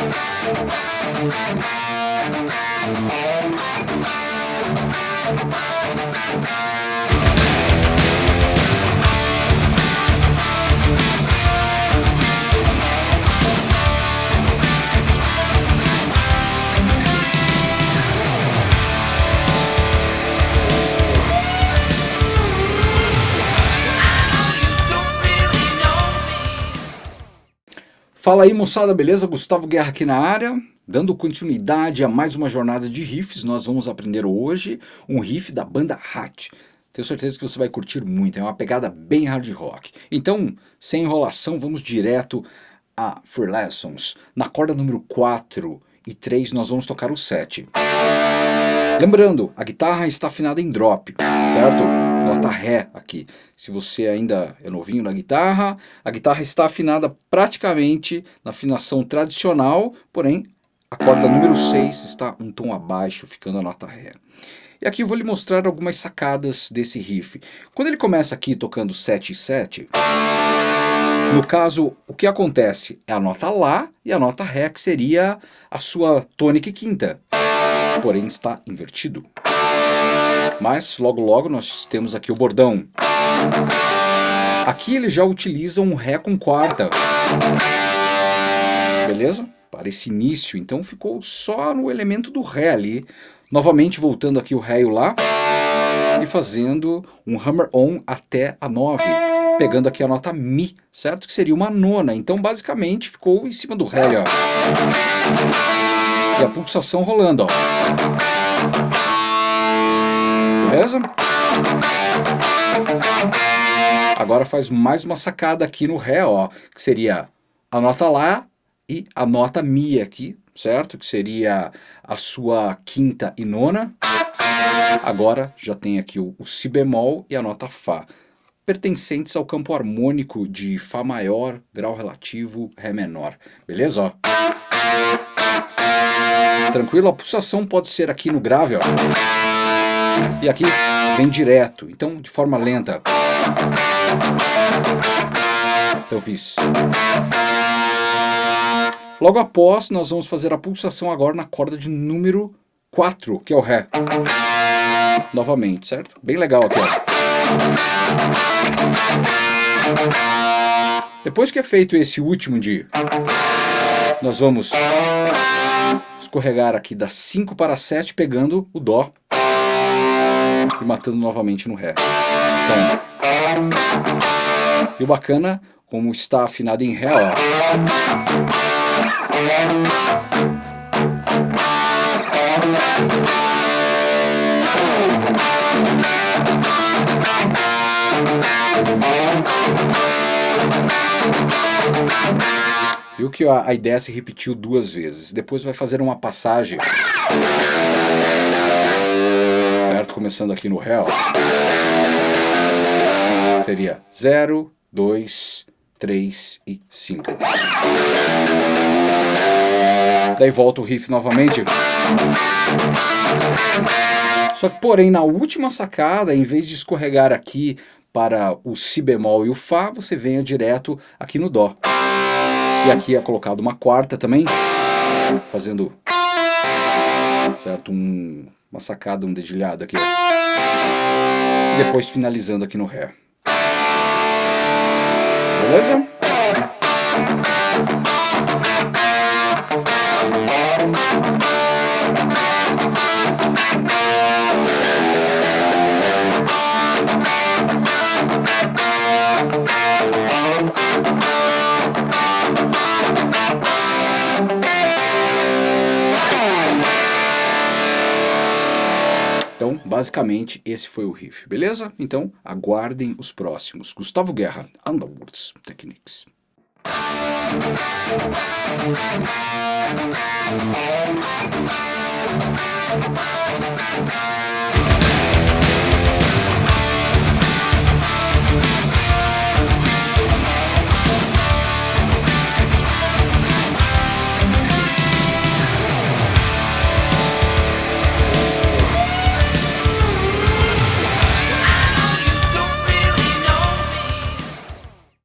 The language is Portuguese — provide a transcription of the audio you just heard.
We'll be right back. Fala aí moçada, beleza? Gustavo Guerra aqui na área, dando continuidade a mais uma jornada de riffs, nós vamos aprender hoje um riff da banda Hat. Tenho certeza que você vai curtir muito, é uma pegada bem hard rock. Então, sem enrolação, vamos direto a Free Lessons. Na corda número 4 e 3 nós vamos tocar o 7. Lembrando, a guitarra está afinada em drop, certo? Nota Ré aqui. Se você ainda é novinho na guitarra, a guitarra está afinada praticamente na afinação tradicional, porém a corda número 6 está um tom abaixo, ficando a nota Ré. E aqui eu vou lhe mostrar algumas sacadas desse riff. Quando ele começa aqui tocando 7 e 7, no caso, o que acontece é a nota Lá e a nota Ré, que seria a sua tônica quinta, porém está invertido. Mas logo logo nós temos aqui o bordão. Aqui ele já utiliza um Ré com quarta. Beleza? Para esse início, então ficou só no elemento do Ré ali. Novamente voltando aqui o Ré e o Lá. E fazendo um hammer on até a 9. Pegando aqui a nota Mi, certo? Que seria uma nona. Então basicamente ficou em cima do Ré ó. E a pulsação rolando, ó. Beleza? Agora faz mais uma sacada aqui no Ré, ó, que seria a nota Lá e a nota Mi aqui, certo? Que seria a sua quinta e nona. Agora já tem aqui o, o Si bemol e a nota Fá, pertencentes ao campo harmônico de Fá maior, grau relativo, Ré menor. Beleza? Ó. Tranquilo? A pulsação pode ser aqui no grave, ó. E aqui vem direto, então de forma lenta. Então eu fiz. Logo após, nós vamos fazer a pulsação agora na corda de número 4, que é o Ré. Novamente, certo? Bem legal aqui, ó. Depois que é feito esse último de... Nós vamos escorregar aqui das 5 para 7, pegando o Dó e matando novamente no Ré. Então, e o bacana, como está afinado em Ré, ó. Viu que a, ideia se repetiu duas vezes. Depois vai fazer uma passagem Começando aqui no ó. Seria 0, 2, 3 e 5. Daí volta o riff novamente. Só que, porém, na última sacada, em vez de escorregar aqui para o Si bemol e o Fá, você venha direto aqui no Dó. E aqui é colocado uma quarta também, fazendo certo? Um, uma sacada, um dedilhado aqui. E depois finalizando aqui no Ré. Beleza? Basicamente, esse foi o riff, beleza? Então, aguardem os próximos. Gustavo Guerra, Underwoods Techniques. Thank